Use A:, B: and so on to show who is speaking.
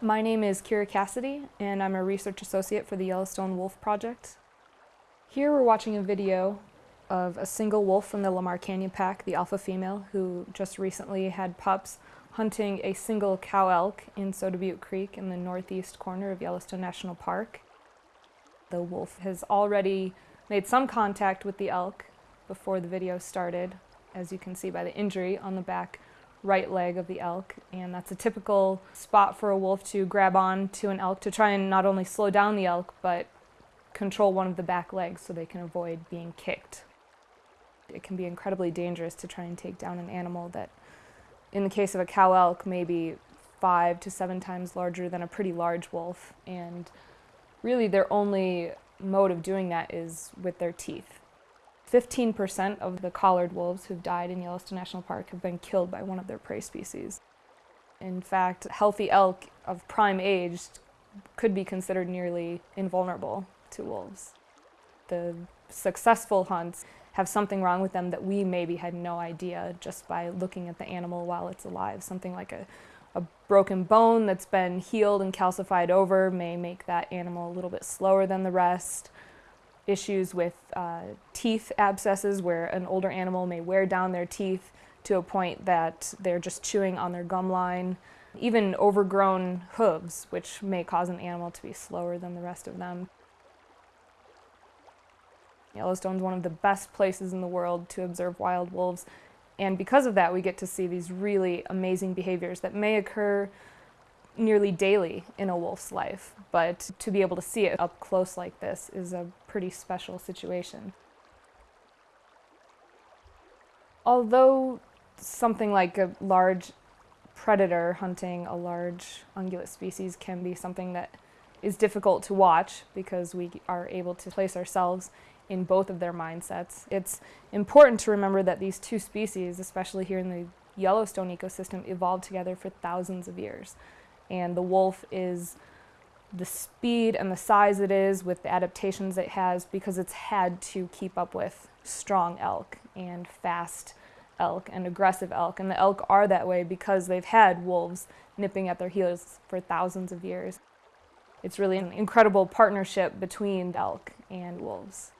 A: My name is Kira Cassidy, and I'm a research associate for the Yellowstone Wolf Project. Here we're watching a video of a single wolf from the Lamar Canyon Pack, the alpha female, who just recently had pups hunting a single cow elk in Soda Butte Creek in the northeast corner of Yellowstone National Park. The wolf has already made some contact with the elk before the video started, as you can see by the injury on the back right leg of the elk and that's a typical spot for a wolf to grab on to an elk to try and not only slow down the elk but control one of the back legs so they can avoid being kicked. It can be incredibly dangerous to try and take down an animal that in the case of a cow elk may be five to seven times larger than a pretty large wolf and really their only mode of doing that is with their teeth. 15% of the collared wolves who've died in Yellowstone National Park have been killed by one of their prey species. In fact, healthy elk of prime age could be considered nearly invulnerable to wolves. The successful hunts have something wrong with them that we maybe had no idea just by looking at the animal while it's alive. Something like a, a broken bone that's been healed and calcified over may make that animal a little bit slower than the rest issues with uh, teeth abscesses where an older animal may wear down their teeth to a point that they're just chewing on their gum line. Even overgrown hooves, which may cause an animal to be slower than the rest of them. Yellowstone is one of the best places in the world to observe wild wolves, and because of that we get to see these really amazing behaviors that may occur nearly daily in a wolf's life, but to be able to see it up close like this is a pretty special situation. Although something like a large predator hunting a large ungulate species can be something that is difficult to watch because we are able to place ourselves in both of their mindsets. It's important to remember that these two species, especially here in the Yellowstone ecosystem, evolved together for thousands of years and the wolf is the speed and the size it is with the adaptations it has because it's had to keep up with strong elk and fast elk and aggressive elk. And the elk are that way because they've had wolves nipping at their heels for thousands of years. It's really an incredible partnership between elk and wolves.